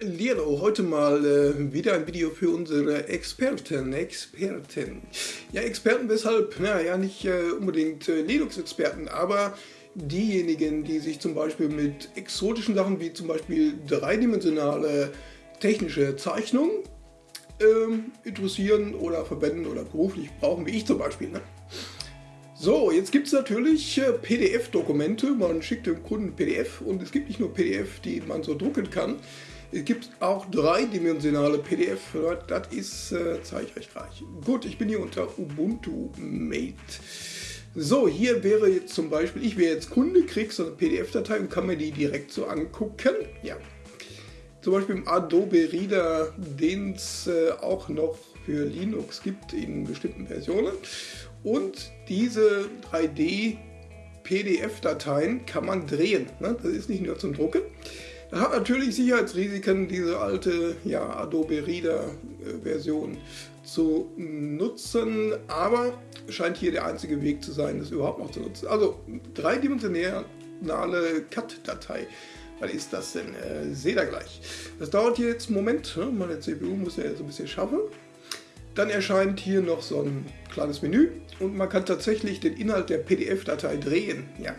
Lilo, heute mal äh, wieder ein Video für unsere Experten. Experten. Ja, Experten weshalb? Naja, nicht äh, unbedingt äh, Linux-Experten, aber diejenigen, die sich zum Beispiel mit exotischen Sachen wie zum Beispiel dreidimensionale technische Zeichnung ähm, interessieren oder verwenden oder beruflich brauchen, wie ich zum Beispiel. Ne? So, jetzt gibt es natürlich äh, PDF-Dokumente. Man schickt dem Kunden PDF und es gibt nicht nur PDF, die man so drucken kann. Es gibt auch dreidimensionale PDF. Das ist, äh, zeige ich euch gleich. Gut, ich bin hier unter Ubuntu Mate. So, hier wäre jetzt zum Beispiel, ich wäre jetzt Kunde, kriege so eine PDF-Datei und kann mir die direkt so angucken. Ja. Zum Beispiel im Adobe Reader, den es äh, auch noch für Linux gibt in bestimmten Versionen. Und diese 3D PDF-Dateien kann man drehen. Ne? Das ist nicht nur zum Drucken. Da hat natürlich Sicherheitsrisiken, diese alte ja, Adobe Reader-Version zu nutzen, aber scheint hier der einzige Weg zu sein, das überhaupt noch zu nutzen. Also dreidimensionale Cut-Datei. Was ist das denn? Äh, seht ihr gleich. Das dauert jetzt einen Moment. Ne? Meine CPU muss ja so ein bisschen schaffen. Dann erscheint hier noch so ein kleines Menü und man kann tatsächlich den Inhalt der PDF-Datei drehen. Ja,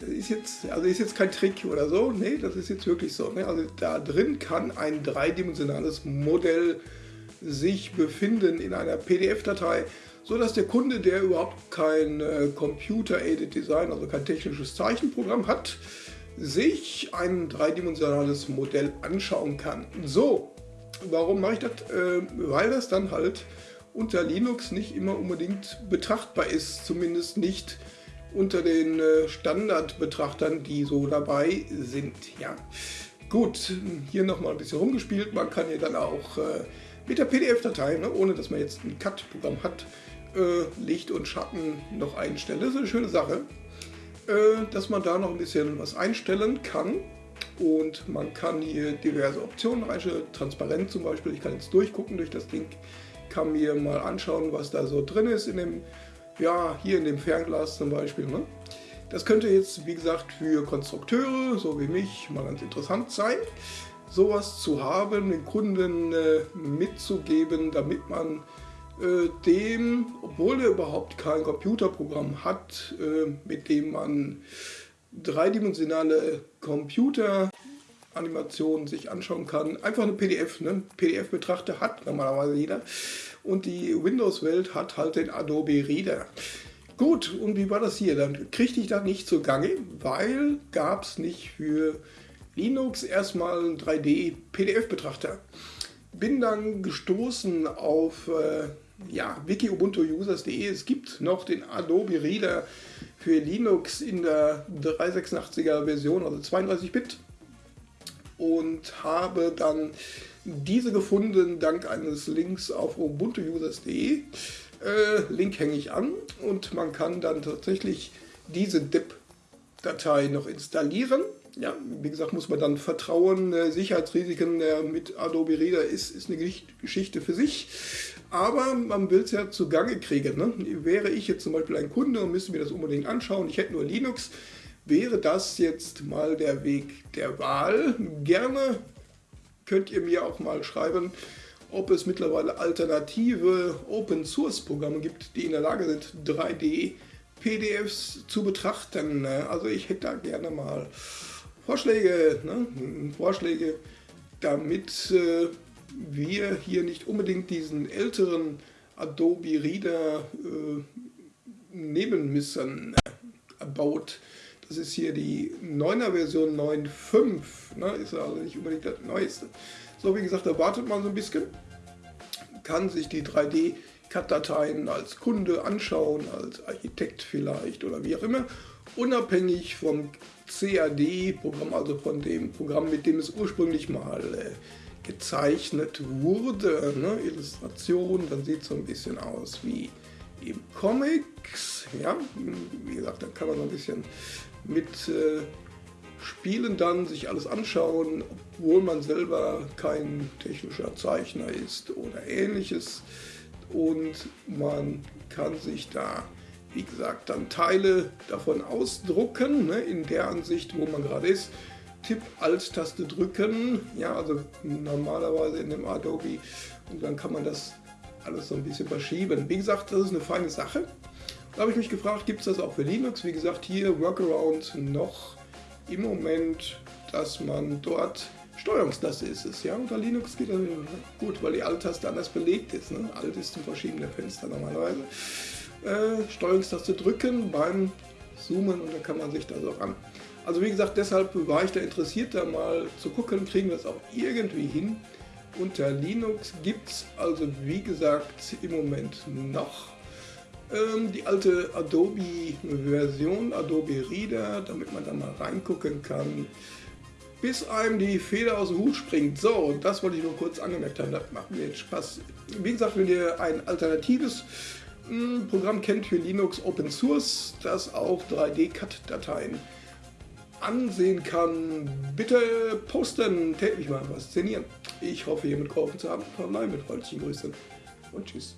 das ist jetzt, also ist jetzt kein Trick oder so, nee, das ist jetzt wirklich so. Ne? Also da drin kann ein dreidimensionales Modell sich befinden in einer PDF-Datei, so dass der Kunde, der überhaupt kein äh, Computer-Aided Design, also kein technisches Zeichenprogramm hat, sich ein dreidimensionales Modell anschauen kann. So, warum mache ich das? Äh, weil das dann halt unter Linux nicht immer unbedingt betrachtbar ist, zumindest nicht unter den äh, Standardbetrachtern, die so dabei sind. Ja, gut, hier nochmal ein bisschen rumgespielt. Man kann hier dann auch äh, mit der PDF-Datei, ne, ohne dass man jetzt ein Cut-Programm hat, äh, Licht und Schatten noch einstellen. Das ist eine schöne Sache, dass man da noch ein bisschen was einstellen kann. Und man kann hier diverse Optionen reinstellen, transparent zum Beispiel. Ich kann jetzt durchgucken durch das Ding, kann mir mal anschauen, was da so drin ist in dem ja, hier in dem Fernglas zum Beispiel. Ne? Das könnte jetzt, wie gesagt, für Konstrukteure, so wie mich, mal ganz interessant sein, sowas zu haben, den Kunden äh, mitzugeben, damit man äh, dem, obwohl er überhaupt kein Computerprogramm hat, äh, mit dem man dreidimensionale Computeranimationen sich anschauen kann, einfach eine PDF, ne? PDF-Betrachter hat normalerweise jeder und die Windows-Welt hat halt den Adobe Reader. Gut, und wie war das hier? Dann kriegte ich das nicht zugange, weil gab es nicht für Linux erstmal einen 3D-PDF-Betrachter. Bin dann gestoßen auf äh, ja, wiki-ubuntu-users.de. Es gibt noch den Adobe Reader für Linux in der 386er Version, also 32-Bit. Und habe dann diese gefunden dank eines Links auf ubuntuusers.de. Äh, Link hänge ich an und man kann dann tatsächlich diese DIP-Datei noch installieren. Ja, wie gesagt, muss man dann vertrauen. Äh, Sicherheitsrisiken äh, mit Adobe Reader ist, ist eine Geschichte für sich. Aber man will es ja zugange kriegen. Ne? Wäre ich jetzt zum Beispiel ein Kunde und müsste mir das unbedingt anschauen, ich hätte nur Linux, wäre das jetzt mal der Weg der Wahl. Gerne könnt ihr mir auch mal schreiben, ob es mittlerweile alternative Open-Source-Programme gibt, die in der Lage sind, 3D-PDFs zu betrachten. Also ich hätte da gerne mal Vorschläge, ne? Vorschläge, damit äh, wir hier nicht unbedingt diesen älteren Adobe Reader äh, nehmen müssen. About das ist hier die 9er Version 9.5, ne? ist also nicht unbedingt das Neueste. So, wie gesagt, da wartet man so ein bisschen, kann sich die 3D-Cut-Dateien als Kunde anschauen, als Architekt vielleicht oder wie auch immer, unabhängig vom CAD-Programm, also von dem Programm, mit dem es ursprünglich mal äh, gezeichnet wurde. Ne? Illustration, dann sieht es so ein bisschen aus wie im Comics. Ja, wie gesagt, da kann man so ein bisschen mit äh, Spielen dann sich alles anschauen, obwohl man selber kein technischer Zeichner ist oder ähnliches. Und man kann sich da, wie gesagt, dann Teile davon ausdrucken, ne, in der Ansicht, wo man gerade ist. Tipp Alt-Taste drücken, ja, also normalerweise in dem Adobe und dann kann man das alles so ein bisschen verschieben. Wie gesagt, das ist eine feine Sache. Da habe ich mich gefragt, gibt es das auch für Linux? Wie gesagt, hier Workaround noch im Moment, dass man dort Steuerungstaste ist es, ja. Unter Linux geht das gut, weil die Alt-Taste anders belegt ist. Ne? Alt ist zum Verschieben der Fenster normalerweise. Äh, Steuerungstaste drücken beim Zoomen und dann kann man sich das auch an. Also wie gesagt, deshalb war ich da interessiert, da mal zu gucken, kriegen wir das auch irgendwie hin. Unter Linux gibt es also wie gesagt im Moment noch ähm, die alte Adobe-Version, Adobe Reader, damit man da mal reingucken kann, bis einem die Feder aus dem Hut springt. So, das wollte ich nur kurz angemerkt haben, das macht mir jetzt Spaß. Wie gesagt, wenn ihr ein alternatives hm, Programm kennt für Linux Open Source, das auch 3D-Cut-Dateien ansehen kann, bitte posten, täglich mal was szenieren. Ich hoffe, hiermit geholfen zu haben. Verbleibe mit freundlichen Grüßen und tschüss.